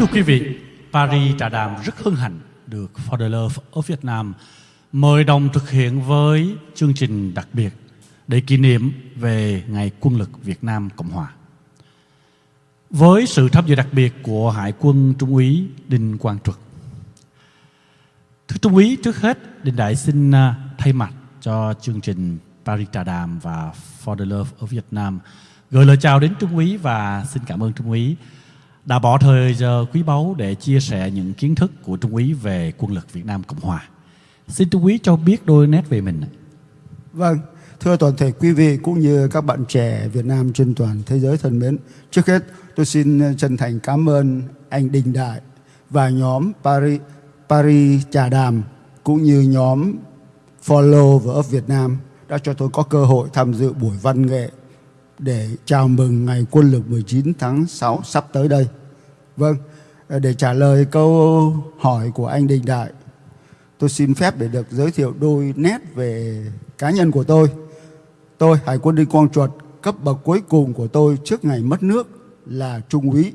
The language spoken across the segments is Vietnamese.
Thưa quý vị, Paris Trà Đàm rất hân hạnh được For the Love of Việt Nam mời đồng thực hiện với chương trình đặc biệt để kỷ niệm về Ngày Quân lực Việt Nam Cộng Hòa. Với sự tham dự đặc biệt của Hải quân Trung úy Đinh Quang Trực. Thưa Trung úy, trước hết Đinh Đại xin à, thay mặt cho chương trình Paris Trà Đàm và For the Love of Việt Nam gửi lời chào đến Trung úy và xin cảm ơn Trung úy đã bỏ thời giờ quý báu để chia sẻ những kiến thức của Trung úy về quân lực Việt Nam Cộng Hòa. Xin Trung úy cho biết đôi nét về mình. Vâng, thưa toàn thể quý vị cũng như các bạn trẻ Việt Nam trên toàn thế giới thân mến. Trước hết tôi xin chân thành cảm ơn anh Đình Đại và nhóm Paris, Paris Trà Đàm cũng như nhóm Follow và Up Việt Nam đã cho tôi có cơ hội tham dự buổi văn nghệ để chào mừng ngày quân lực 19 tháng 6 sắp tới đây. Vâng, ờ, để trả lời câu hỏi của anh Đình Đại, tôi xin phép để được giới thiệu đôi nét về cá nhân của tôi. Tôi, Hải quân Đinh Quang Chuột, cấp bậc cuối cùng của tôi trước ngày mất nước là Trung úy.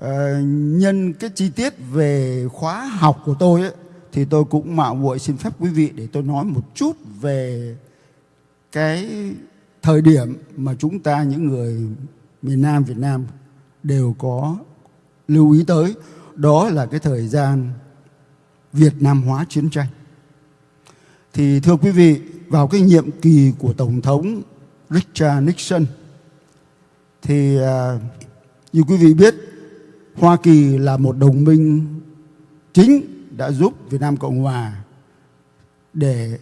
À, nhân cái chi tiết về khóa học của tôi ấy, thì tôi cũng mạo muội xin phép quý vị để tôi nói một chút về cái thời điểm mà chúng ta những người miền Nam Việt Nam đều có lưu ý tới đó là cái thời gian Việt Nam hóa chiến tranh. Thì thưa quý vị, vào cái nhiệm kỳ của Tổng thống Richard Nixon thì à, như quý vị biết Hoa Kỳ là một đồng minh chính đã giúp Việt Nam Cộng Hòa để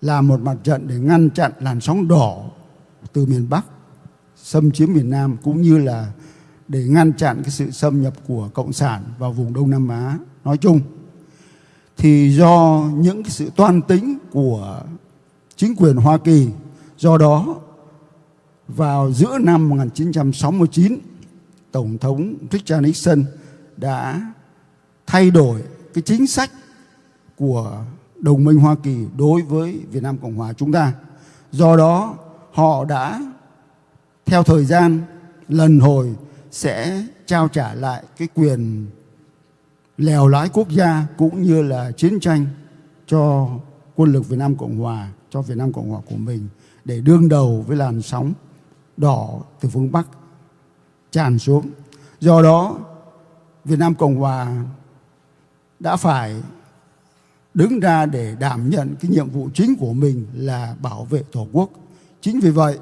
là một mặt trận để ngăn chặn làn sóng đỏ từ miền Bắc, xâm chiếm miền Nam cũng như là để ngăn chặn cái sự xâm nhập của cộng sản vào vùng Đông Nam Á. Nói chung thì do những cái sự toan tính của chính quyền Hoa Kỳ, do đó vào giữa năm 1969 Tổng thống Richard Nixon đã thay đổi cái chính sách của đồng minh Hoa Kỳ đối với Việt Nam Cộng Hòa chúng ta. Do đó họ đã theo thời gian lần hồi sẽ trao trả lại cái quyền lèo lái quốc gia cũng như là chiến tranh cho quân lực Việt Nam Cộng Hòa, cho Việt Nam Cộng Hòa của mình để đương đầu với làn sóng đỏ từ phương Bắc tràn xuống. Do đó Việt Nam Cộng Hòa đã phải đứng ra để đảm nhận cái nhiệm vụ chính của mình là bảo vệ Tổ quốc. Chính vì vậy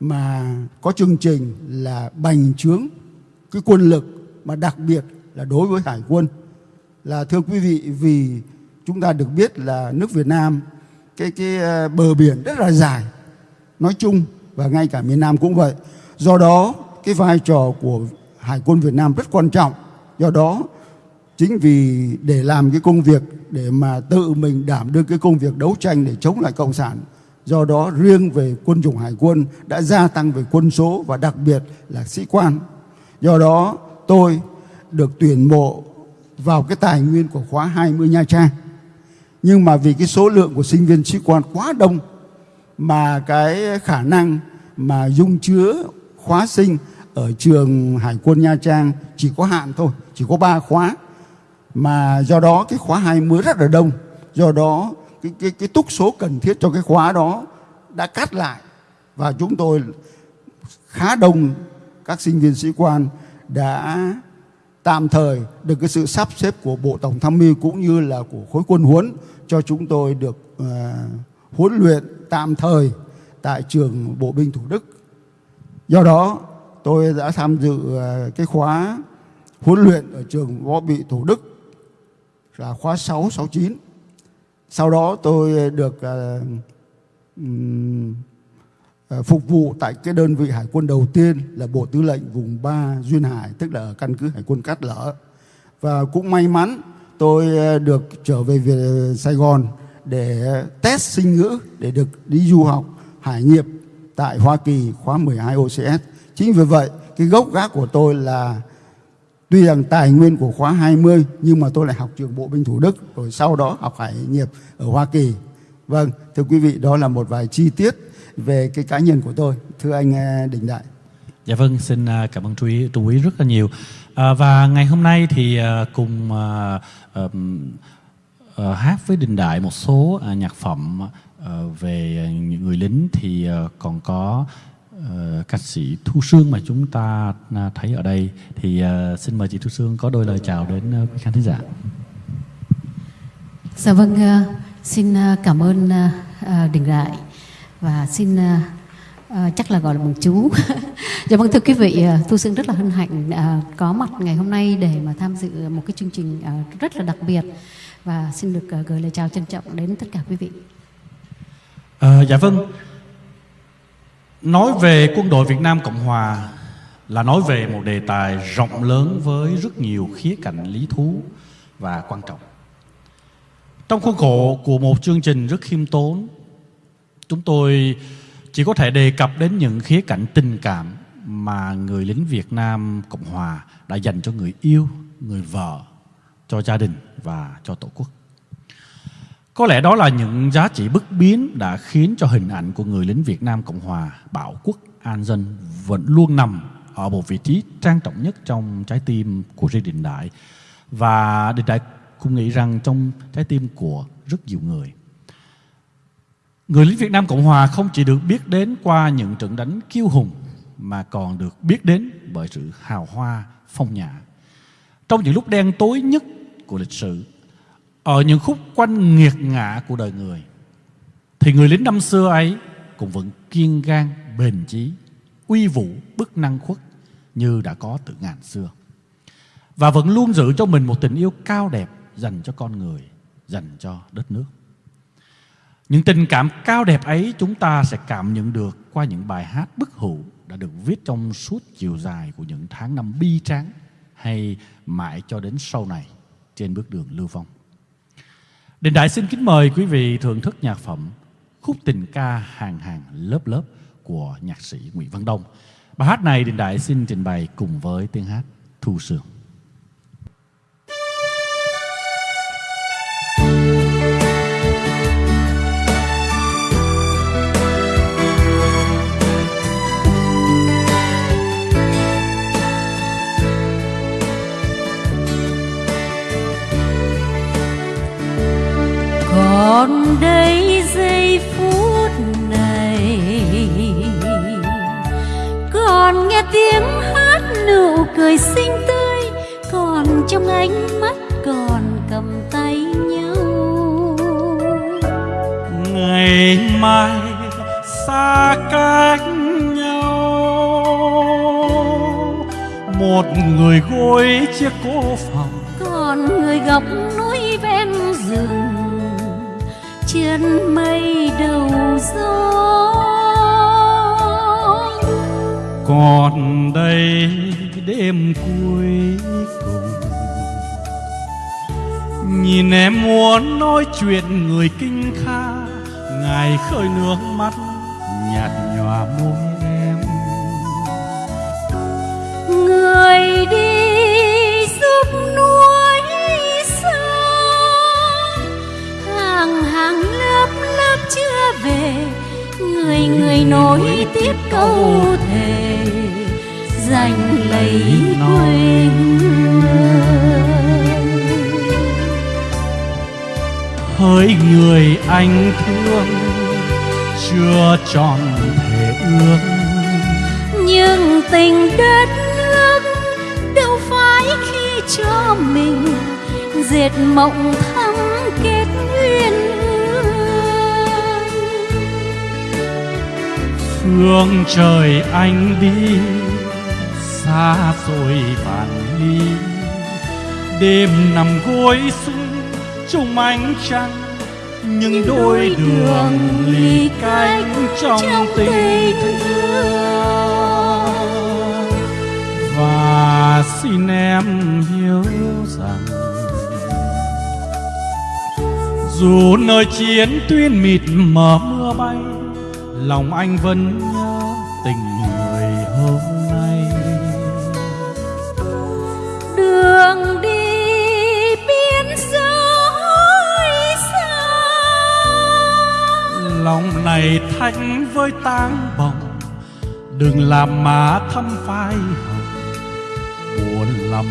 mà có chương trình là bành trướng cái quân lực, mà đặc biệt là đối với hải quân. Là thưa quý vị, vì chúng ta được biết là nước Việt Nam, cái cái ờ, bờ biển rất là dài, nói chung và ngay cả miền Nam cũng vậy. Do đó, cái vai trò của hải quân Việt Nam rất quan trọng. Do đó chính vì để làm cái công việc để mà tự mình đảm đương cái công việc đấu tranh để chống lại cộng sản do đó riêng về quân chủng hải quân đã gia tăng về quân số và đặc biệt là sĩ quan. Do đó tôi được tuyển mộ vào cái tài nguyên của khóa 20 Nha Trang. Nhưng mà vì cái số lượng của sinh viên sĩ quan quá đông mà cái khả năng mà dung chứa khóa sinh ở trường Hải quân Nha Trang chỉ có hạn thôi, chỉ có 3 khóa mà do đó cái khóa 20 rất là đông. Do đó cái cái cái túc số cần thiết cho cái khóa đó đã cắt lại. Và chúng tôi khá đông các sinh viên sĩ quan đã tạm thời được cái sự sắp xếp của Bộ Tổng tham mưu cũng như là của khối quân huấn cho chúng tôi được uh, huấn luyện tạm thời tại trường Bộ binh Thủ Đức. Do đó tôi đã tham dự uh, cái khóa huấn luyện ở trường Võ bị Thủ Đức là khóa 6, 69. Sau đó tôi được uh, um, phục vụ tại cái đơn vị hải quân đầu tiên là Bộ Tư lệnh vùng 3 Duyên Hải, tức là ở căn cứ hải quân Cát Lở. Và cũng may mắn tôi ờ, được trở về về Sài Gòn để test sinh ngữ để được đi du học hải nghiệp tại Hoa Kỳ khóa 12 OCS. Chính vì vậy, cái gốc gác của tôi là Tuy rằng tài nguyên của khóa 20 nhưng mà tôi lại học trường Bộ binh Thủ Đức rồi sau đó học hải nghiệp ở Hoa Kỳ. Vâng, thưa quý vị đó là một vài chi tiết về cái cá nhân của tôi. Thưa anh à, Đình Đại. Dạ vâng, xin à, cảm ơn Trung úy, Trung úy rất là nhiều. À, và ngày hôm nay thì à, cùng à, à, à, hát với Đình Đại một số à, nhạc phẩm à, về những người lính thì à, còn có à, ca sĩ Thu Sương mà chúng ta à, thấy ở đây. Thì à, xin mời chị Thu Sương có đôi lời chào đến à, quý khán thính giả. Dạ vâng, à, xin à, cảm ơn à, Đình Đại và xin à, à, chắc là gọi là bằng chú. dạ vâng thưa quý vị, Thu Sương rất là hân hạnh à, có mặt ngày hôm nay để mà tham dự một cái chương trình à, rất là đặc biệt và xin được à, gửi lời chào trân trọng đến tất cả quý vị. À, dạ vâng. Nói về quân đội Việt Nam Cộng Hòa là nói về một đề tài rộng lớn với rất nhiều khía cạnh lý thú và quan trọng. Trong khuôn khổ của một chương trình rất khiêm tốn, chúng tôi chỉ có thể đề cập đến những khía cạnh tình cảm mà người lính Việt Nam Cộng Hòa đã dành cho người yêu, người vợ, cho gia đình và cho Tổ quốc. Có lẽ đó là những giá trị bất biến đã khiến cho hình ảnh của người lính Việt Nam Cộng Hòa bảo quốc an dân vẫn luôn nằm ở một vị trí trang trọng nhất trong trái tim của Lê Đình Đại và Đình Đại cũng nghĩ rằng trong trái tim của rất nhiều người. Người lính Việt Nam Cộng Hòa không chỉ được biết đến qua những trận đánh kiêu hùng mà còn được biết đến bởi sự hào hoa phong nhã. Trong những lúc đen tối nhất của lịch sử, ở những khúc quanh nghiệt ngã của đời người, thì người lính năm xưa ấy cũng vẫn kiên gan, bền chí, uy vũ, bức năng khuất như đã có từ ngàn xưa. Và vẫn luôn giữ cho mình một tình yêu cao đẹp dành cho con người, dành cho đất nước. Những tình cảm cao đẹp ấy chúng ta sẽ cảm nhận được qua những bài hát bức hữu đã được viết trong suốt chiều dài của những tháng năm bi tráng hay mãi cho đến sau này trên bước đường lưu vong. Đình Đại xin kính mời quý vị thưởng thức nhạc phẩm khúc tình ca hàng hàng lớp lớp của nhạc sĩ Nguyễn Văn Đông. Bài hát này Đình Đại xin trình bày cùng với tiếng hát Thu Sương. Còn đây giây phút này Còn nghe tiếng hát nụ cười xinh tươi Còn trong ánh mắt còn cầm tay nhau. Ngày mai xa cách nhau Một người gối chiếc cô phòng. Còn người góc núi ven rừng Chân mây đầu gió. Còn đây đêm cuối cùng Nhìn em muốn nói chuyện người kinh kha Ngài khơi nước mắt nhạt nhòa môi em. Người đi giúp núi Hàng hàng lớp lớp chưa về Người người nối tiếp câu thề Giành lấy quê Hỡi người anh thương Chưa tròn thể ước. Nhưng tình đất nước Đâu phải khi cho mình Dệt mộng thắm Phương trời anh đi Xa rồi vạn ly Đêm nằm gối sung trong ánh trăng những đôi đường ly cách trong tình thương. Và xin em hiểu rằng dù nơi chiến tuyến mịt mờ mưa bay lòng anh vẫn nhớ tình người hôm nay. Đường đi biên giới xa. Lòng này thanh với tang bồng đừng làm má thăm phai hồng. Buồn lắm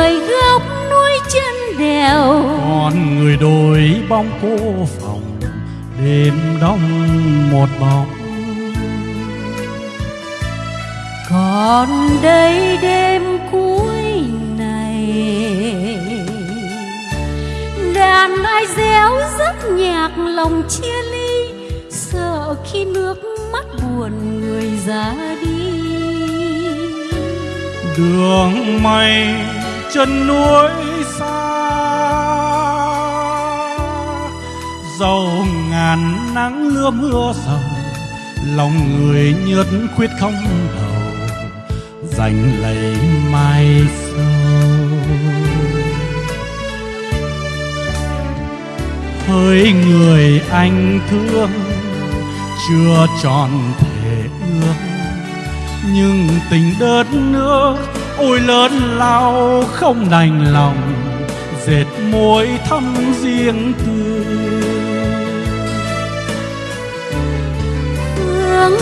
người góc núi chân đèo. Còn người đổi bóng cô phòng đêm đông một bóng. Còn đây đêm cuối này đàn ai réo rất nhạc lòng chia ly sợ khi nước mắt buồn người ra đi. Đường mây chân núi xa. Dầu ngàn nắng lưa mưa sầu lòng người nhớt khuyết không đầu dành lấy mai sau. Hỡi người anh thương, chưa tròn thể ước, nhưng tình đất nước ôi lớn lao không đành lòng dệt môi thăm riêng tư hướng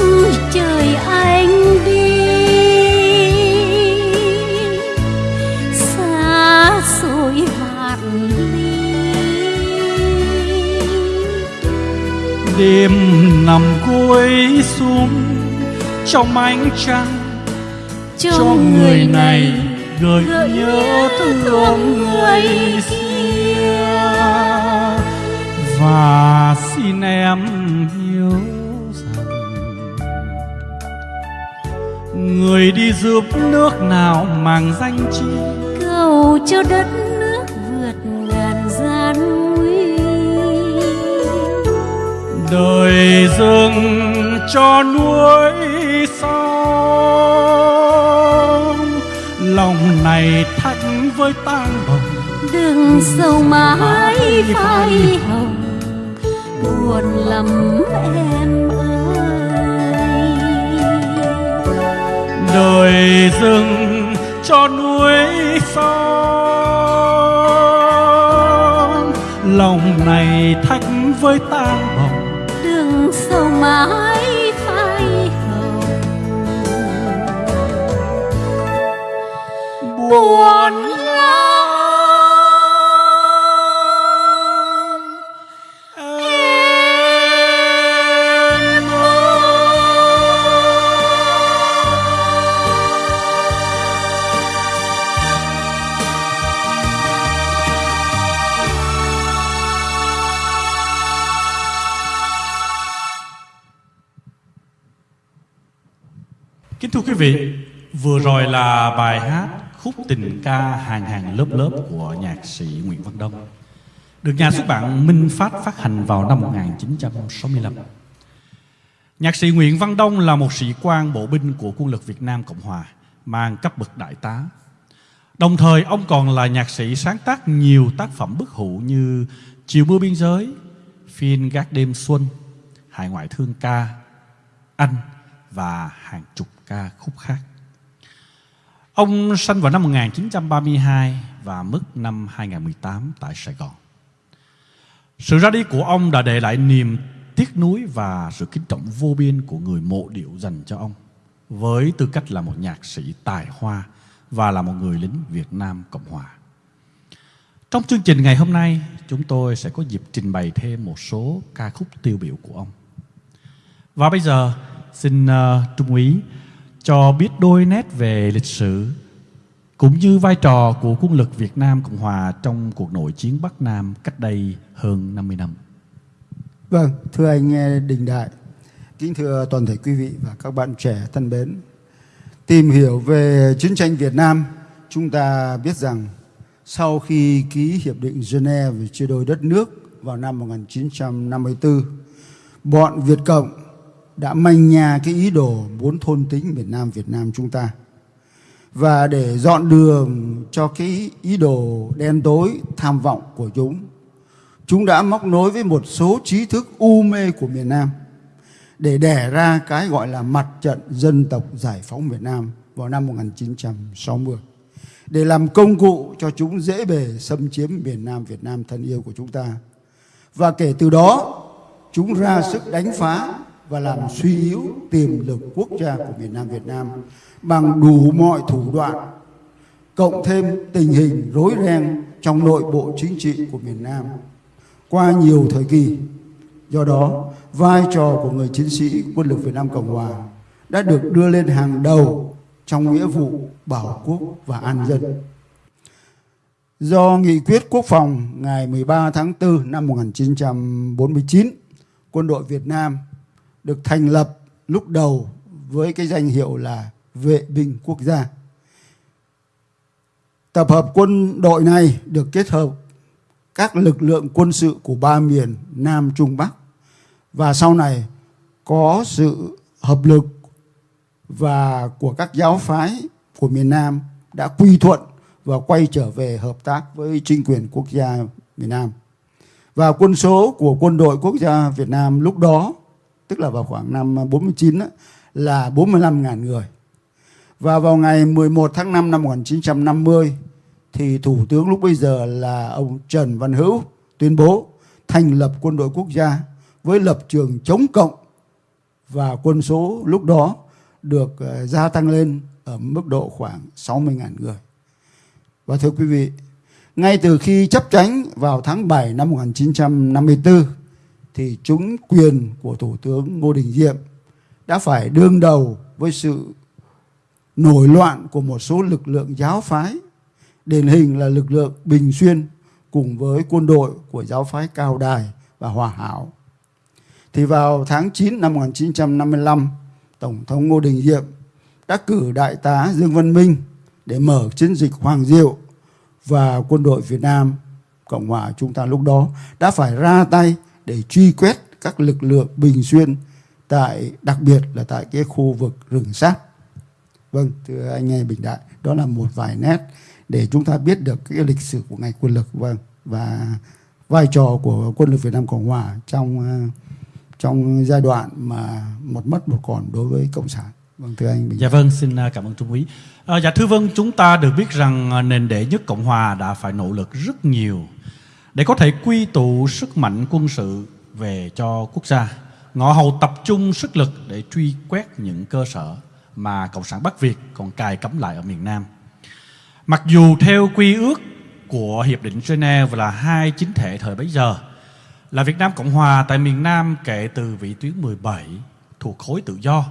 trời anh đi xa xôi vạn ly đêm nằm gối xuống trong ánh trăng cho người này gợi nhớ thương người kia. Và xin em hiểu rằng người đi giúp nước nào mang danh chi. Cầu cho đất nước vượt ngàn gian nguy. Đời rừng cho núi sông này thách với tang bồng. Đừng sầu mãi phai hồng. Buồn lắm em ơi. Đời rừng cho núi sông lòng này thách với tang bồng. Đừng sầu mãi buồn lắm. Em Kính thưa quý vị, vừa rồi là bài hát khúc tình ca hàng hàng lớp lớp của nhạc sĩ Nguyễn Văn Đông được nhà xuất bản Minh Phát phát hành vào năm 1965. Nhạc sĩ Nguyễn Văn Đông là một sĩ quan bộ binh của quân lực Việt Nam Cộng Hòa, mang cấp bậc đại tá. Đồng thời ông còn là nhạc sĩ sáng tác nhiều tác phẩm bức hữu như Chiều mưa biên giới, Phiên gác đêm xuân, Hải ngoại thương ca, Anh và hàng chục ca khúc khác. Ông sinh vào năm 1932 và mất năm 2018 tại Sài Gòn. Sự ra đi của ông đã để lại niềm tiếc nuối và sự kính trọng vô biên của người mộ điệu dành cho ông với tư cách là một nhạc sĩ tài hoa và là một người lính Việt Nam Cộng Hòa. Trong chương trình ngày hôm nay, chúng tôi sẽ có dịp trình bày thêm một số ca khúc tiêu biểu của ông. Và bây giờ, xin uh, Trung úy cho biết đôi nét về lịch sử cũng như vai trò của quân lực Việt Nam Cộng Hòa trong cuộc nội chiến Bắc Nam cách đây hơn 50 năm. Vâng, thưa anh Đình Đại, kính thưa toàn thể quý vị và các bạn trẻ thân mến. Tìm hiểu về chiến tranh Việt Nam, chúng ta biết rằng sau khi ký Hiệp định Geneva về chia đôi đất nước vào năm 1954, bọn Việt Cộng đã manh nhà cái ý đồ muốn thôn tính miền Nam Việt Nam chúng ta. Và để dọn đường cho cái ý đồ đen tối tham vọng của chúng, chúng đã móc nối với một số trí thức u mê của miền Nam để đẻ ra cái gọi là mặt trận dân tộc giải phóng Việt Nam vào năm 1960 để làm công cụ cho chúng dễ bề xâm chiếm miền Nam Việt Nam thân yêu của chúng ta. Và kể từ đó, chúng ra sức đánh phá và làm suy yếu tiềm lực quốc gia của miền Nam Việt Nam bằng đủ mọi thủ đoạn, cộng thêm tình hình rối ren trong nội bộ chính trị của miền Nam qua nhiều thời kỳ. Do đó, vai trò của người chiến sĩ quân lực Việt Nam Cộng Hòa đã được đưa lên hàng đầu trong nghĩa vụ bảo quốc và an dân. Do nghị quyết quốc phòng ngày 13 tháng 4 năm 1949, quân đội Việt Nam được thành lập lúc đầu với cái danh hiệu là vệ binh quốc gia. Tập hợp quân đội này được kết hợp các lực lượng quân sự của ba miền Nam Trung Bắc và sau này có sự hợp lực và của các giáo phái của miền Nam đã quy thuận và quay trở về hợp tác với chính quyền quốc gia miền Nam. Và quân số của quân đội quốc gia Việt Nam lúc đó, tức là vào khoảng năm 49 đó, là 45.000 người. Và vào ngày 11 tháng 5 năm 1950 thì Thủ tướng lúc bây giờ là ông Trần Văn Hữu tuyên bố thành lập quân đội quốc gia với lập trường chống cộng và quân số lúc đó được ờ, gia tăng lên ở mức độ khoảng 60.000 người. Và thưa quý vị, ngay từ khi chấp tránh vào tháng 7 năm 1954 thì chúng quyền của Thủ tướng Ngô Đình Diệm đã phải đương đầu với sự nổi loạn của một số lực lượng giáo phái, điển hình là lực lượng Bình Xuyên cùng với quân đội của giáo phái Cao Đài và Hòa Hảo. Thì vào tháng 9 năm 1955, Tổng thống Ngô Đình Diệm đã cử Đại tá Dương Văn Minh để mở chiến dịch Hoàng Diệu và quân đội Việt Nam Cộng hòa chúng ta lúc đó đã phải ra tay để truy quét các lực lượng Bình Xuyên tại đặc biệt là tại cái khu vực rừng sát. Vâng, thưa anh nghe Bình Đại, đó là một vài nét để chúng ta biết được cái lịch sử của ngành quân lực vâng và vai trò của quân lực Việt Nam Cộng hòa trong ờ, trong giai đoạn mà một mất một còn đối với cộng sản vâng thưa anh Bình dạ vâng xin ờ, cảm ơn trung úy à, dạ thưa vâng chúng ta được biết rằng nền đệ nhất cộng hòa đã phải nỗ lực rất nhiều để có thể quy tụ sức mạnh quân sự về cho quốc gia, ngọ hầu tập trung sức lực để truy quét những cơ sở mà cộng sản bắc việt còn cài cắm lại ở miền nam. Mặc dù theo quy ước của hiệp định Geneva là hai chính thể thời bấy giờ, là Việt Nam Cộng Hòa tại miền Nam kể từ vị tuyến 17 thuộc khối tự do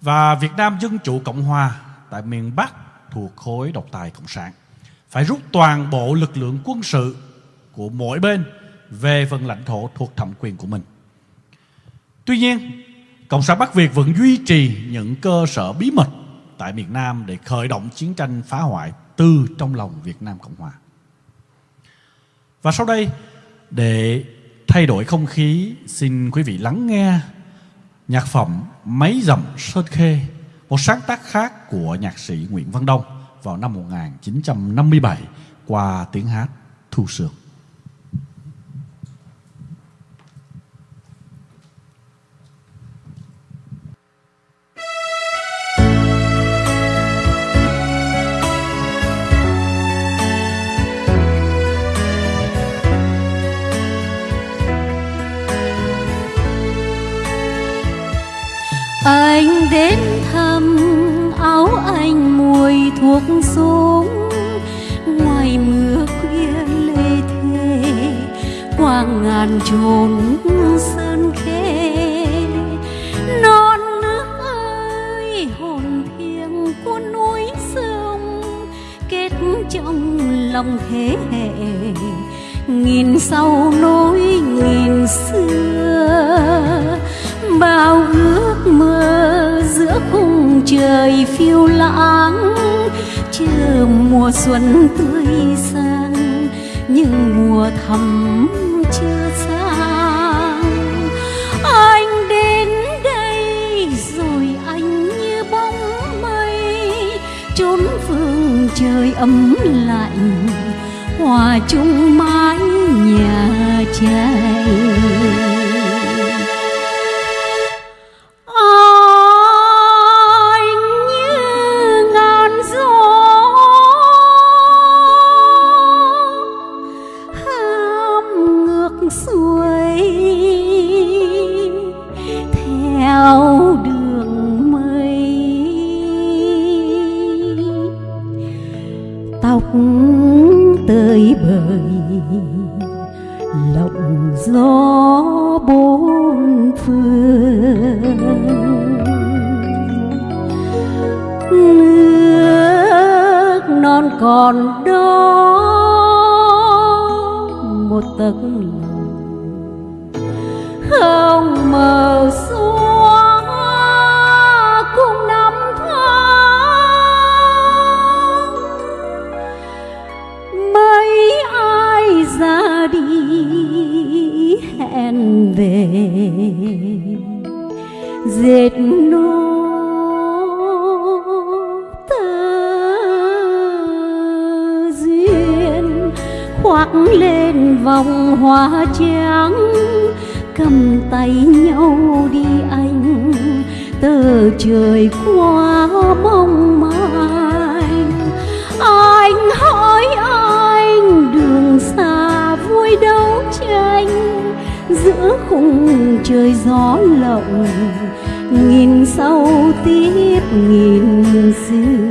và Việt Nam Dân Chủ Cộng Hòa tại miền Bắc thuộc khối độc tài Cộng sản, phải rút toàn bộ lực lượng quân sự của mỗi bên về phần lãnh thổ thuộc thẩm quyền của mình. Tuy nhiên, Cộng sản Bắc Việt vẫn duy trì những cơ sở bí mật tại miền Nam để khởi động chiến tranh phá hoại từ trong lòng Việt Nam Cộng Hòa. Và sau đây, để thay đổi không khí, xin quý vị lắng nghe nhạc phẩm Mấy dặm Sơn Khê, một sáng tác khác của nhạc sĩ Nguyễn Văn Đông vào năm 1957 qua tiếng hát Thu Sương. Anh đến thăm áo anh mùi thuốc súng ngoài mưa khuya lê thê qua ngàn chốn sơn khê. Non nước ơi, hồn thiêng của núi sông, kết trong lòng thế hệ. Nghìn sau nối nghìn xưa, bao ước trời phiêu lãng, chưa mùa xuân tươi sang nhưng mùa thầm chưa sang. Anh đến đây rồi anh như bóng mây trốn phương trời ấm lạnh, hòa chung mái nhà tranh tay nhau đi anh. Tờ trời qua mong manh anh hỏi anh, đường xa vui đấu tranh giữa khung trời gió lộng, nghìn sau tiếp nghìn xưa.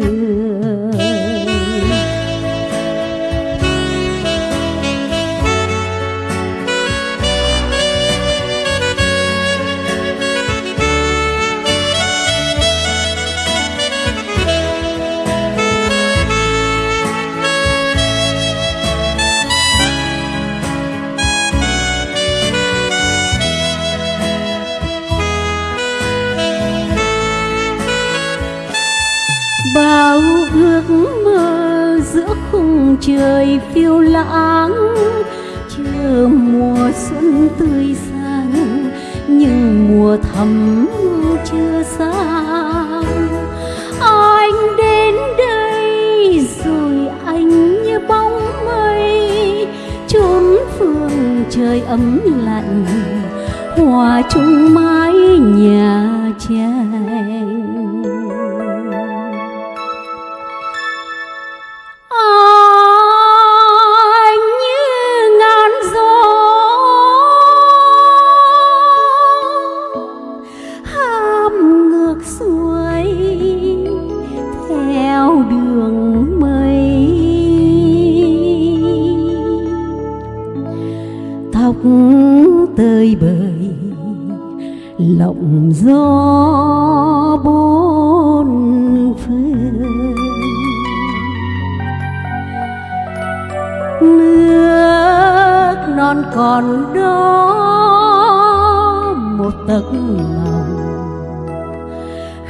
Hòa chung mái nhà trai lộng gió bốn phương. Nước non còn đó một tấc lòng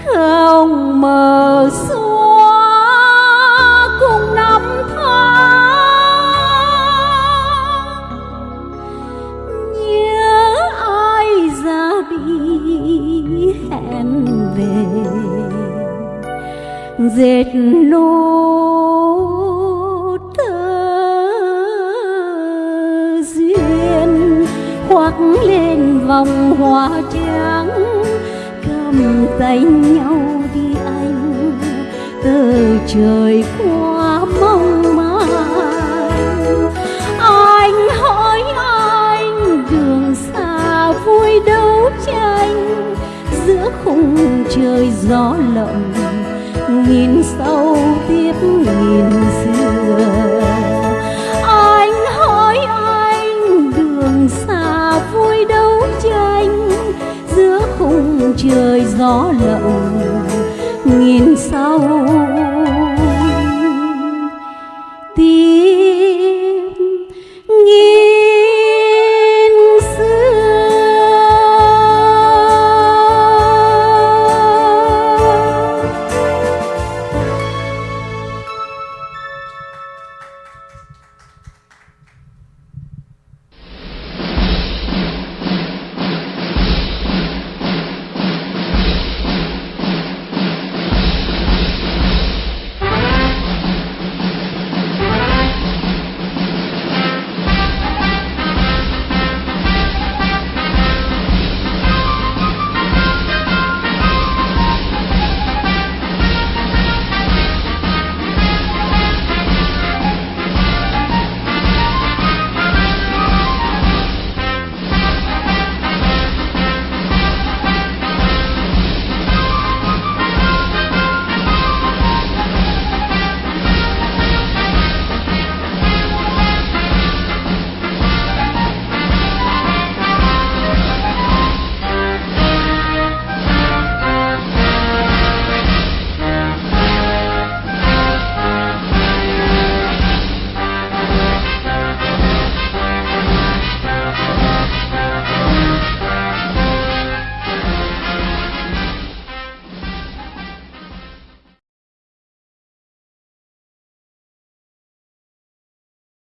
không mờ xuống trời gió lộng nghìn sau